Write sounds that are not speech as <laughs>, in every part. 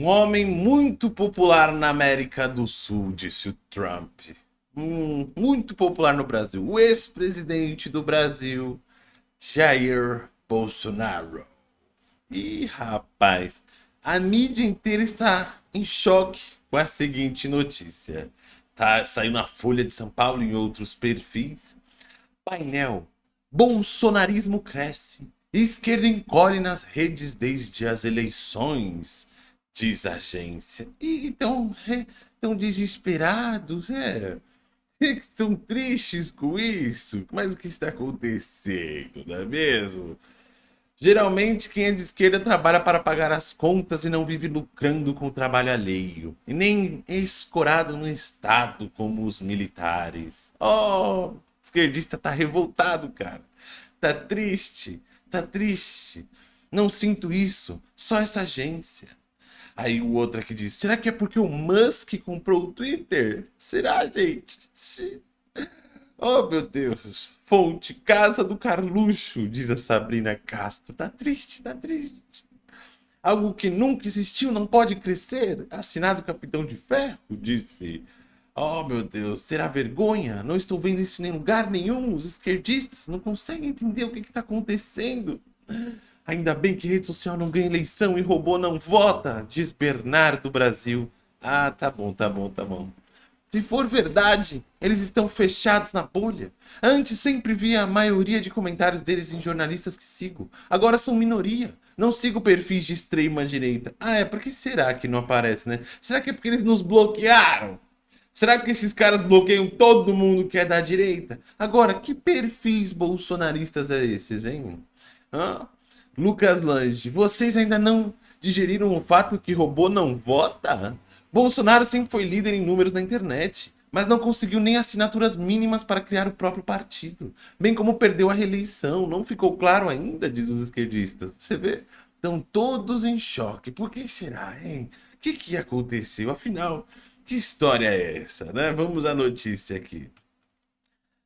Um homem muito popular na América do Sul, disse o Trump. Hum, muito popular no Brasil. O ex-presidente do Brasil, Jair Bolsonaro. Ih, rapaz, a mídia inteira está em choque com a seguinte notícia. Tá saindo na Folha de São Paulo e em outros perfis. Painel. Bolsonarismo cresce. Esquerda encolhe nas redes desde as eleições, diz a agência. E estão tão desesperados, é. <laughs> Estão tristes com isso. Mas o que está acontecendo, não é mesmo? Geralmente, quem é de esquerda trabalha para pagar as contas e não vive lucrando com o trabalho alheio. E nem é escorado no Estado como os militares. Oh, esquerdista tá revoltado, cara. Tá triste, tá triste. Não sinto isso, só essa agência. Aí o outro aqui diz, será que é porque o Musk comprou o Twitter? Será, gente? Oh, meu Deus. Fonte, casa do Carluxo, diz a Sabrina Castro. Tá triste, tá triste. Algo que nunca existiu não pode crescer. Assinado Capitão de Ferro, disse. Oh, meu Deus, será vergonha? Não estou vendo isso em lugar nenhum. Os esquerdistas não conseguem entender o que está acontecendo. Ainda bem que rede social não ganha eleição e robô não vota, diz Bernardo Brasil. Ah, tá bom, tá bom, tá bom. Se for verdade, eles estão fechados na bolha. Antes sempre via a maioria de comentários deles em jornalistas que sigo. Agora são minoria. Não sigo perfis de extrema direita. Ah, é? Por que será que não aparece, né? Será que é porque eles nos bloquearam? Será que esses caras bloqueiam todo mundo que é da direita? Agora, que perfis bolsonaristas é esses, hein? Hã? Lucas Lange, vocês ainda não digeriram o fato que robô não vota? Bolsonaro sempre foi líder em números na internet, mas não conseguiu nem assinaturas mínimas para criar o próprio partido. Bem como perdeu a reeleição, não ficou claro ainda, diz os esquerdistas. Você vê? Estão todos em choque. Por que será, hein? O que, que aconteceu? Afinal, que história é essa, né? Vamos à notícia aqui.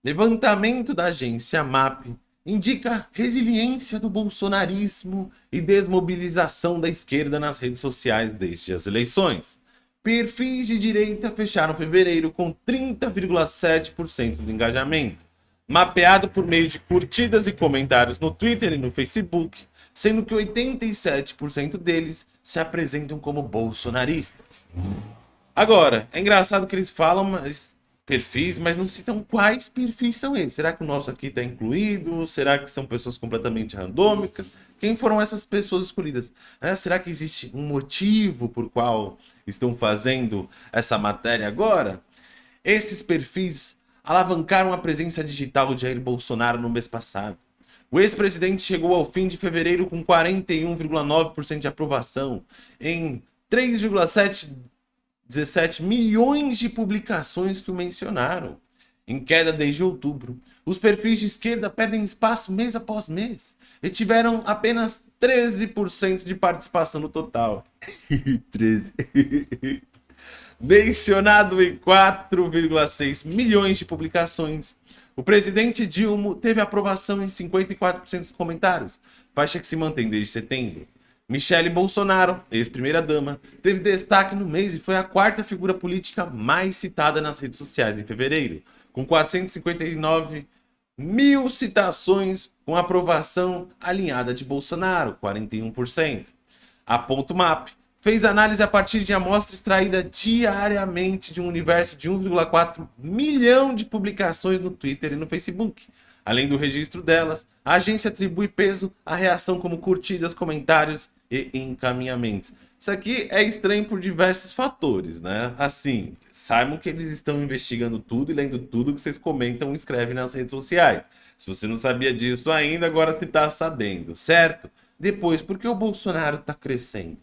Levantamento da agência MAP indica resiliência do bolsonarismo e desmobilização da esquerda nas redes sociais desde as eleições. Perfis de direita fecharam fevereiro com 30,7% do engajamento, mapeado por meio de curtidas e comentários no Twitter e no Facebook, sendo que 87% deles se apresentam como bolsonaristas. Agora, é engraçado que eles falam mas, perfis, mas não citam quais perfis são eles. Será que o nosso aqui está incluído? Será que são pessoas completamente randômicas? Quem foram essas pessoas escolhidas? É, será que existe um motivo por qual estão fazendo essa matéria agora? Esses perfis alavancaram a presença digital de Jair Bolsonaro no mês passado. O ex-presidente chegou ao fim de fevereiro com 41,9% de aprovação em 3,17 milhões de publicações que o mencionaram em queda desde outubro. Os perfis de esquerda perdem espaço mês após mês e tiveram apenas 13% de participação no total. <laughs> 13. <laughs> Mencionado em 4,6 milhões de publicações. O presidente Dilma teve aprovação em 54% dos comentários, faixa que se mantém desde setembro. Michele Bolsonaro, ex-primeira-dama, teve destaque no mês e foi a quarta figura política mais citada nas redes sociais em fevereiro, com 459 mil citações com aprovação alinhada de Bolsonaro, 41%. A Ponto Map fez análise a partir de amostra extraída diariamente de um universo de 1,4 milhão de publicações no Twitter e no Facebook. Além do registro delas, a agência atribui peso à reação como curtidas, comentários e encaminhamentos. Isso aqui é estranho por diversos fatores, né? Assim, saibam que eles estão investigando tudo e lendo tudo que vocês comentam e escrevem nas redes sociais. Se você não sabia disso ainda, agora você está sabendo, certo? Depois, por que o Bolsonaro está crescendo?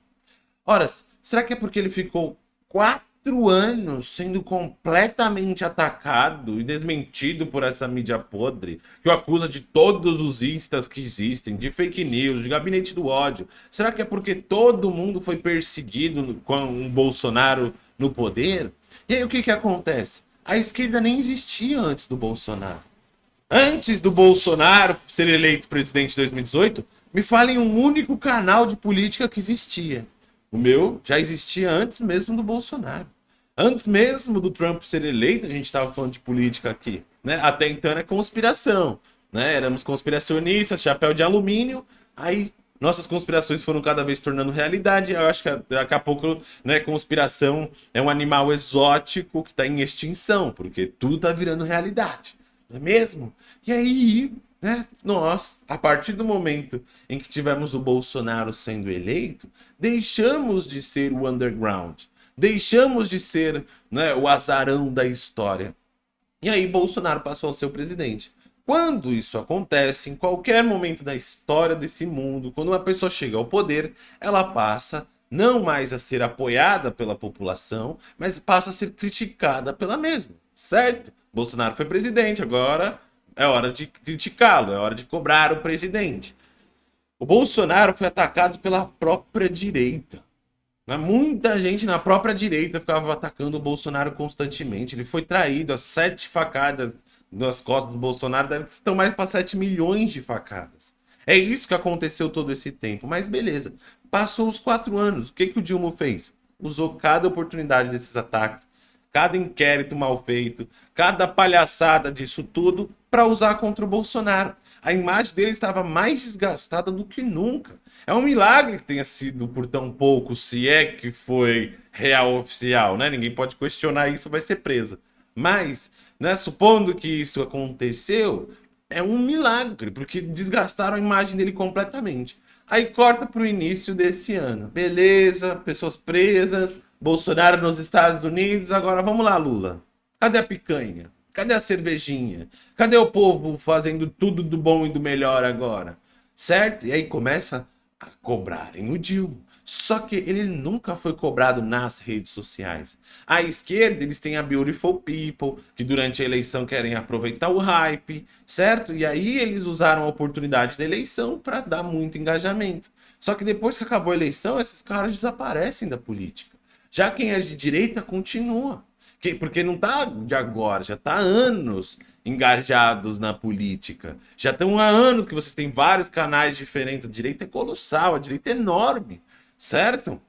Ora, será que é porque ele ficou quatro quatro anos sendo completamente atacado e desmentido por essa mídia podre, que o acusa de todos os instas que existem, de fake news, de gabinete do ódio. Será que é porque todo mundo foi perseguido com um Bolsonaro no poder? E aí o que que acontece? A esquerda nem existia antes do Bolsonaro. Antes do Bolsonaro ser eleito presidente em 2018, me falem um único canal de política que existia. O meu já existia antes mesmo do Bolsonaro. Antes mesmo do Trump ser eleito, a gente estava falando de política aqui. Né? Até então era conspiração. Né? Éramos conspiracionistas, chapéu de alumínio. Aí nossas conspirações foram cada vez tornando realidade. Eu acho que daqui a pouco, né, conspiração é um animal exótico que está em extinção, porque tudo está virando realidade, não é mesmo? E aí, né, nós, a partir do momento em que tivemos o Bolsonaro sendo eleito, deixamos de ser o underground, deixamos de ser né, o azarão da história. E aí Bolsonaro passou a ser o presidente. Quando isso acontece, em qualquer momento da história desse mundo, quando uma pessoa chega ao poder, ela passa não mais a ser apoiada pela população, mas passa a ser criticada pela mesma, certo? Bolsonaro foi presidente, agora é hora de criticá-lo, é hora de cobrar o presidente. O Bolsonaro foi atacado pela própria direita. Né? Muita gente na própria direita ficava atacando o Bolsonaro constantemente. Ele foi traído, as sete facadas nas costas do Bolsonaro estão mais para 7 milhões de facadas. É isso que aconteceu todo esse tempo. Mas beleza. Passou os quatro anos. O que, que o Dilma fez? Usou cada oportunidade desses ataques, cada inquérito mal feito, cada palhaçada disso tudo para usar contra o Bolsonaro. A imagem dele estava mais desgastada do que nunca. É um milagre que tenha sido por tão pouco, se é que foi real oficial, né? Ninguém pode questionar isso, vai ser presa. Mas né? Supondo que isso aconteceu, é um milagre, porque desgastaram a imagem dele completamente. Aí corta para o início desse ano. Beleza, pessoas presas, Bolsonaro nos Estados Unidos. Agora vamos lá, Lula. Cadê a picanha? Cadê a cervejinha? Cadê o povo fazendo tudo do bom e do melhor agora? Certo? E aí começa a cobrarem o Dilma. Só que ele nunca foi cobrado nas redes sociais. À esquerda, eles têm a Beautiful People, que durante a eleição querem aproveitar o hype, certo? E aí eles usaram a oportunidade da eleição para dar muito engajamento. Só que depois que acabou a eleição, esses caras desaparecem da política. Já quem é de direita continua. Porque não tá de agora, já tá há anos engajados na política. Já estão há anos que vocês têm vários canais diferentes. A direita é colossal, a direita é enorme certo?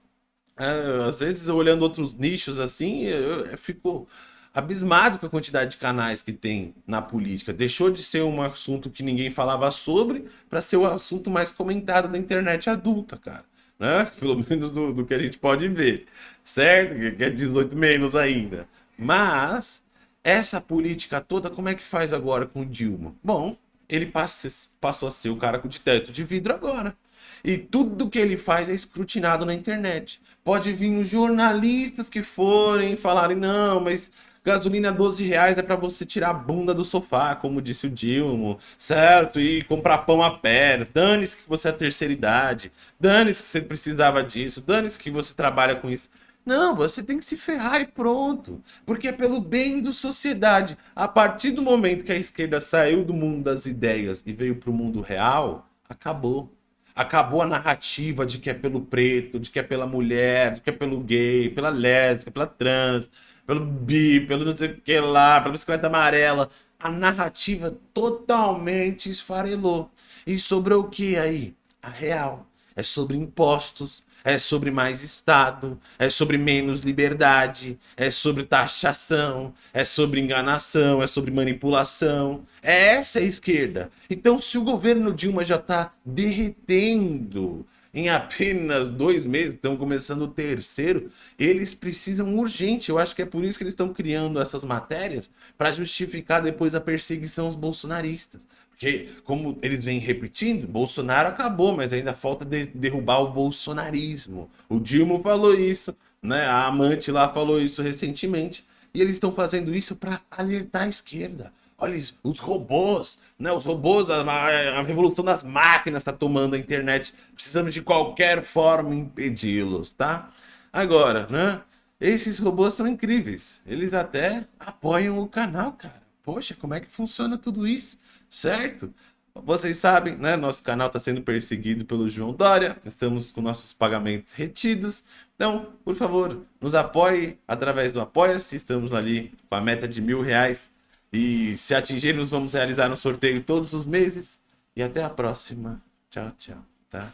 É, às vezes, olhando outros nichos assim, eu, eu fico abismado com a quantidade de canais que tem na política. Deixou de ser um assunto que ninguém falava sobre para ser o assunto mais comentado da internet adulta, cara. Né? <laughs> Pelo menos do, do que a gente pode ver, certo? Que é 18 menos ainda. Mas essa política toda, como é que faz agora com o Dilma? Bom, ele passou a ser o cara de teto de vidro agora. E tudo que ele faz é escrutinado na internet. Pode vir os jornalistas que forem falarem, não, mas gasolina 12 reais é para você tirar a bunda do sofá, como disse o Dilma, certo? E comprar pão a pé. Dane-se que você é terceira idade. Dane-se que você precisava disso. Dane-se que você trabalha com isso. Não, você tem que se ferrar e pronto. Porque é pelo bem da sociedade. A partir do momento que a esquerda saiu do mundo das ideias e veio para o mundo real, acabou. Acabou a narrativa de que é pelo preto, de que é pela mulher, de que é pelo gay, pela lésbica, pela trans, pelo bi, pelo não sei o que lá, pela bicicleta amarela. A narrativa totalmente esfarelou. E sobre o que aí? A real. É sobre impostos, é sobre mais Estado, é sobre menos liberdade, é sobre taxação, é sobre enganação, é sobre manipulação. É essa a esquerda. Então, se o governo Dilma já está derretendo em apenas dois meses, estão começando o terceiro, eles precisam urgente. Eu acho que é por isso que eles estão criando essas matérias para justificar depois a perseguição aos bolsonaristas. Porque, como eles vêm repetindo, Bolsonaro acabou, mas ainda falta de derrubar o bolsonarismo. O Dilma falou isso, né? A amante lá falou isso recentemente. E eles estão fazendo isso para alertar a esquerda. Olha os robôs, né? Os robôs, a, a revolução das máquinas está tomando a internet. Precisamos de qualquer forma impedi-los, tá? Agora, né? Esses robôs são incríveis. Eles até apoiam o canal, cara. Poxa, como é que funciona tudo isso? Certo? Vocês sabem, né? Nosso canal está sendo perseguido pelo João Dória. Estamos com nossos pagamentos retidos. Então, por favor, nos apoie através do Apoia-se. Estamos ali com a meta de mil reais. E se atingirmos, vamos realizar um sorteio todos os meses. E até a próxima. Tchau, tchau. Tá?